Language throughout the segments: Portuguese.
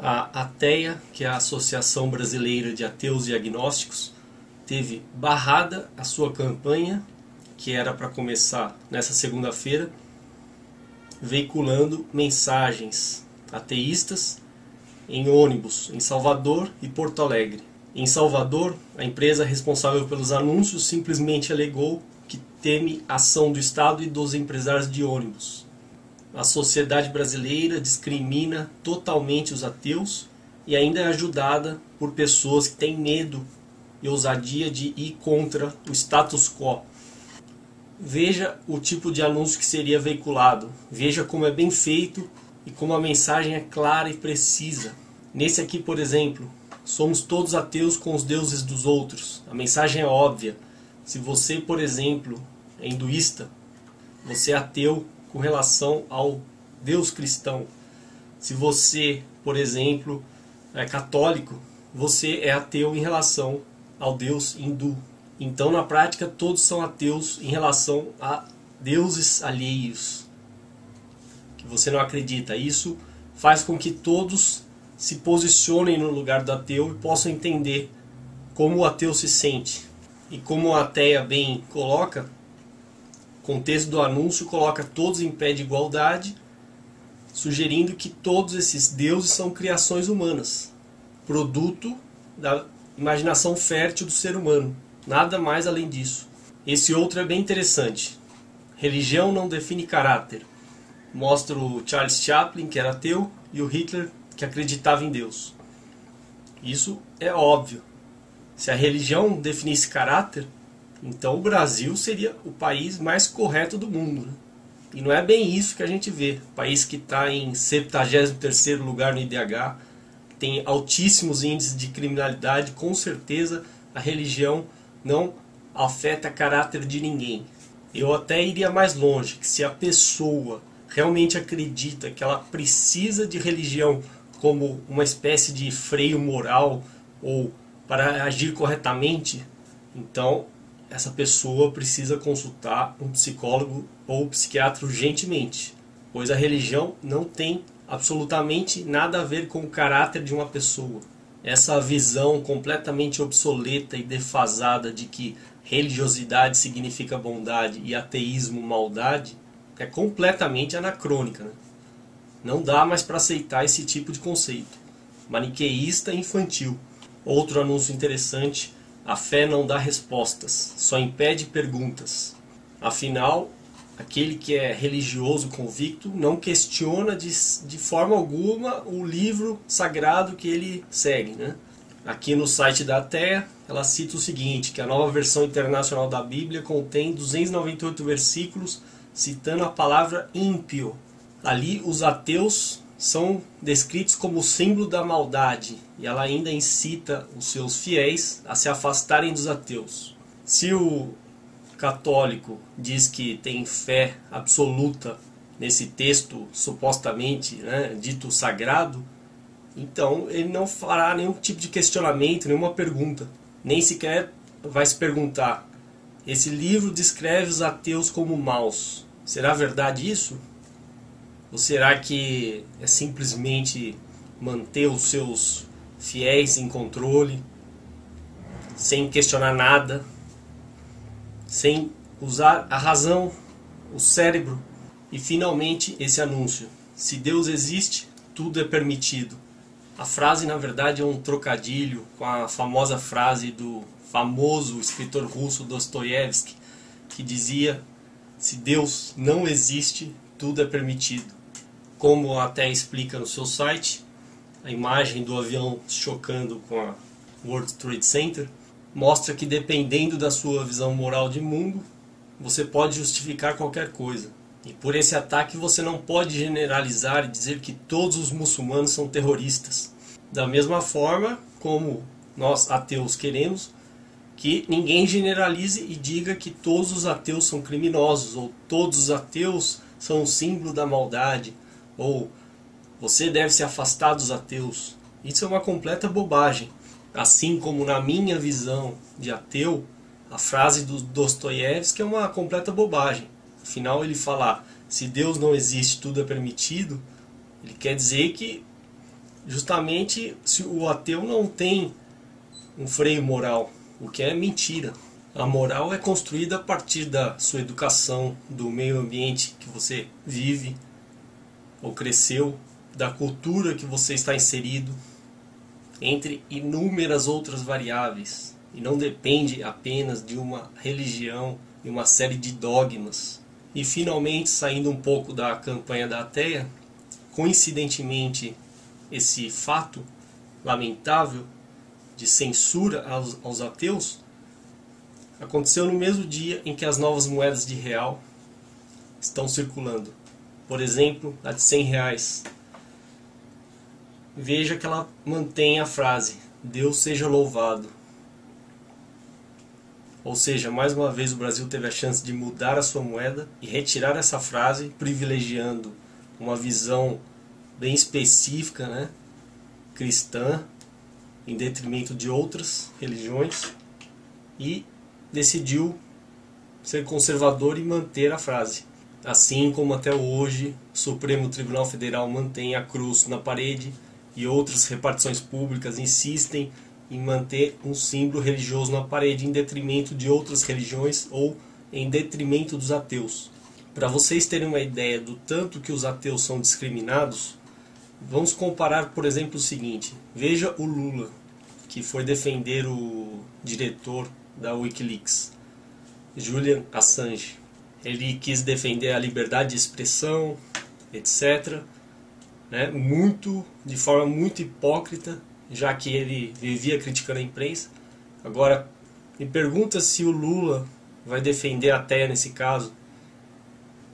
A ATEA, que é a Associação Brasileira de Ateus e Agnósticos, teve barrada a sua campanha, que era para começar nessa segunda-feira, veiculando mensagens ateístas em ônibus em Salvador e Porto Alegre. Em Salvador, a empresa responsável pelos anúncios simplesmente alegou que teme ação do Estado e dos empresários de ônibus. A sociedade brasileira discrimina totalmente os ateus e ainda é ajudada por pessoas que têm medo e ousadia de ir contra o status quo. Veja o tipo de anúncio que seria veiculado. Veja como é bem feito e como a mensagem é clara e precisa. Nesse aqui, por exemplo, somos todos ateus com os deuses dos outros. A mensagem é óbvia. Se você, por exemplo, é hinduísta, você é ateu com relação ao Deus cristão. Se você, por exemplo, é católico, você é ateu em relação ao Deus hindu. Então, na prática, todos são ateus em relação a deuses alheios que você não acredita. Isso faz com que todos se posicionem no lugar do ateu e possam entender como o ateu se sente. E como a ateia bem coloca, contexto do anúncio coloca todos em pé de igualdade, sugerindo que todos esses deuses são criações humanas, produto da imaginação fértil do ser humano. Nada mais além disso. Esse outro é bem interessante. Religião não define caráter. Mostra o Charles Chaplin, que era ateu, e o Hitler, que acreditava em Deus. Isso é óbvio. Se a religião definisse caráter, então o Brasil seria o país mais correto do mundo. Né? E não é bem isso que a gente vê. país que está em 73º lugar no IDH, tem altíssimos índices de criminalidade, com certeza a religião não afeta caráter de ninguém. Eu até iria mais longe, que se a pessoa realmente acredita que ela precisa de religião como uma espécie de freio moral ou para agir corretamente, então essa pessoa precisa consultar um psicólogo ou psiquiatra urgentemente, pois a religião não tem absolutamente nada a ver com o caráter de uma pessoa. Essa visão completamente obsoleta e defasada de que religiosidade significa bondade e ateísmo maldade é completamente anacrônica. Né? Não dá mais para aceitar esse tipo de conceito. Maniqueísta infantil. Outro anúncio interessante: a fé não dá respostas, só impede perguntas. Afinal, aquele que é religioso convicto não questiona de, de forma alguma o livro sagrado que ele segue. Né? Aqui no site da Terra, ela cita o seguinte, que a nova versão internacional da Bíblia contém 298 versículos citando a palavra ímpio. Ali os ateus são descritos como símbolo da maldade e ela ainda incita os seus fiéis a se afastarem dos ateus. Se o católico diz que tem fé absoluta nesse texto supostamente né, dito sagrado, então ele não fará nenhum tipo de questionamento, nenhuma pergunta. Nem sequer vai se perguntar: esse livro descreve os ateus como maus. Será verdade isso? Ou será que é simplesmente manter os seus fiéis em controle, sem questionar nada, sem usar a razão, o cérebro e finalmente esse anúncio: se Deus existe, tudo é permitido. A frase, na verdade, é um trocadilho com a famosa frase do famoso escritor russo Dostoiévski, que dizia: se Deus não existe, tudo é permitido. Como até explica no seu site, a imagem do avião chocando com a World Trade Center mostra que dependendo da sua visão moral de mundo, você pode justificar qualquer coisa. E por esse ataque você não pode generalizar e dizer que todos os muçulmanos são terroristas. Da mesma forma como nós ateus queremos que ninguém generalize e diga que todos os ateus são criminosos ou todos os ateus são o símbolo da maldade ou você deve se afastar dos ateus. Isso é uma completa bobagem. Assim como na minha visão de ateu, a frase do Dostoiévski é uma completa bobagem. Afinal, ele fala: se Deus não existe, tudo é permitido. Ele quer dizer que justamente se o ateu não tem um freio moral, o que é mentira. A moral é construída a partir da sua educação, do meio ambiente que você vive ou cresceu, da cultura que você está inserido, entre inúmeras outras variáveis. E não depende apenas de uma religião e uma série de dogmas. E finalmente, saindo um pouco da campanha da ateia, coincidentemente, esse fato lamentável de censura aos, aos ateus aconteceu no mesmo dia em que as novas moedas de real estão circulando. Por exemplo, a de 100 reais. Veja que ela mantém a frase: Deus seja louvado. Ou seja, mais uma vez o Brasil teve a chance de mudar a sua moeda e retirar essa frase, privilegiando uma visão bem específica, né, cristã, em detrimento de outras religiões, e decidiu ser conservador e manter a frase. Assim como até hoje o Supremo Tribunal Federal mantém a cruz na parede e outras repartições públicas insistem em manter um símbolo religioso na parede em detrimento de outras religiões ou em detrimento dos ateus. Para vocês terem uma ideia do tanto que os ateus são discriminados, vamos comparar, por exemplo, o seguinte: veja o Lula, que foi defender o diretor da Wikileaks, Julian Assange. Ele quis defender a liberdade de expressão, etc. Né? Muito, de forma muito hipócrita, já que ele vivia criticando a imprensa. Agora, me pergunta se o Lula vai defender a TEA nesse caso,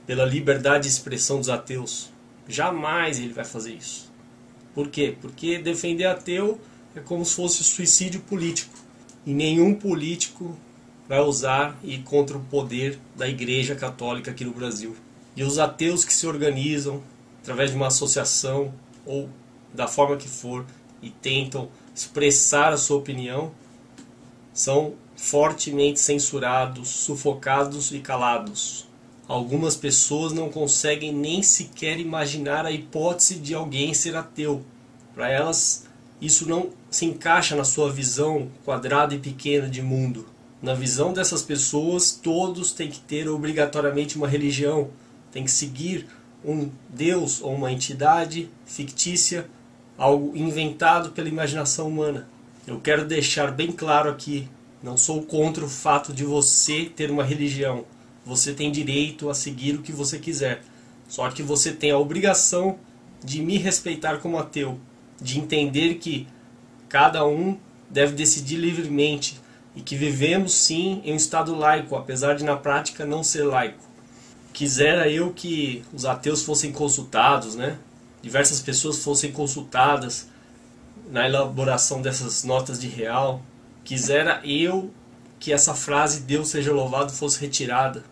pela liberdade de expressão dos ateus. Jamais ele vai fazer isso. Por quê? Porque defender ateu é como se fosse suicídio político. E nenhum político vai usar e contra o poder da Igreja Católica aqui no Brasil. E os ateus que se organizam através de uma associação ou da forma que for e tentam expressar a sua opinião são fortemente censurados, sufocados e calados. Algumas pessoas não conseguem nem sequer imaginar a hipótese de alguém ser ateu. Para elas, isso não se encaixa na sua visão quadrada e pequena de mundo. Na visão dessas pessoas, todos têm que ter obrigatoriamente uma religião, têm que seguir um Deus ou uma entidade fictícia algo inventado pela imaginação humana. Eu quero deixar bem claro aqui, não sou contra o fato de você ter uma religião. Você tem direito a seguir o que você quiser. Só que você tem a obrigação de me respeitar como ateu, de entender que cada um deve decidir livremente e que vivemos sim em um estado laico, apesar de na prática não ser laico. Quisera eu que os ateus fossem consultados, né? diversas pessoas fossem consultadas na elaboração dessas notas de real. Quisera eu que essa frase Deus seja louvado fosse retirada,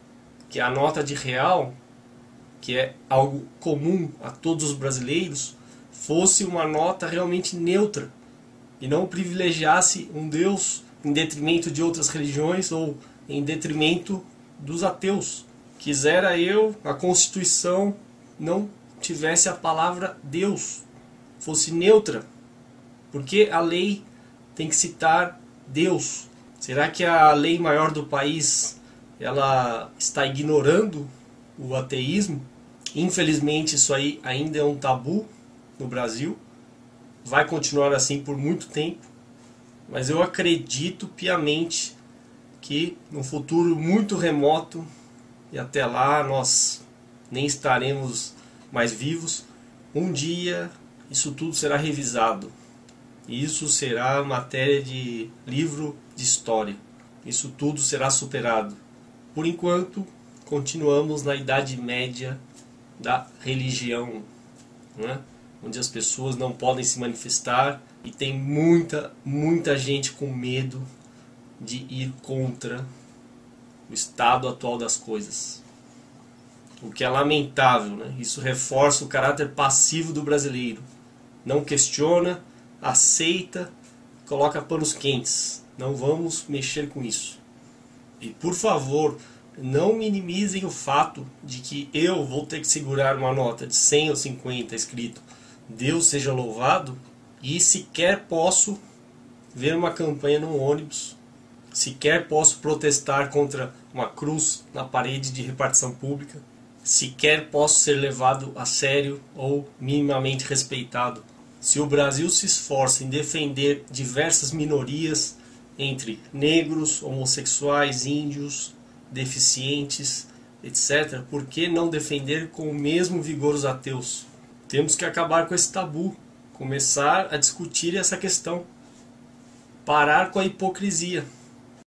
que a nota de real, que é algo comum a todos os brasileiros, fosse uma nota realmente neutra e não privilegiasse um Deus em detrimento de outras religiões ou em detrimento dos ateus. Quisera eu a Constituição não tivesse a palavra Deus, fosse neutra, porque a lei tem que citar Deus. Será que a lei maior do país ela está ignorando o ateísmo? Infelizmente isso aí ainda é um tabu no Brasil. Vai continuar assim por muito tempo, mas eu acredito piamente que no futuro muito remoto e até lá nós nem estaremos mais vivos, um dia isso tudo será revisado. E isso será matéria de livro de história. Isso tudo será superado. Por enquanto, continuamos na Idade Média da religião, né? onde as pessoas não podem se manifestar e tem muita, muita gente com medo de ir contra o estado atual das coisas o que é lamentável. Né? Isso reforça o caráter passivo do brasileiro. Não questiona, aceita, coloca panos quentes. Não vamos mexer com isso. E por favor, não minimizem o fato de que eu vou ter que segurar uma nota de 100 ou 50 escrito Deus seja louvado, e sequer posso ver uma campanha no ônibus, sequer posso protestar contra uma cruz na parede de repartição pública, sequer posso ser levado a sério ou minimamente respeitado. Se o Brasil se esforça em defender diversas minorias entre negros, homossexuais, índios, deficientes, etc., por que não defender com o mesmo vigor os ateus? Temos que acabar com esse tabu, começar a discutir essa questão, parar com a hipocrisia.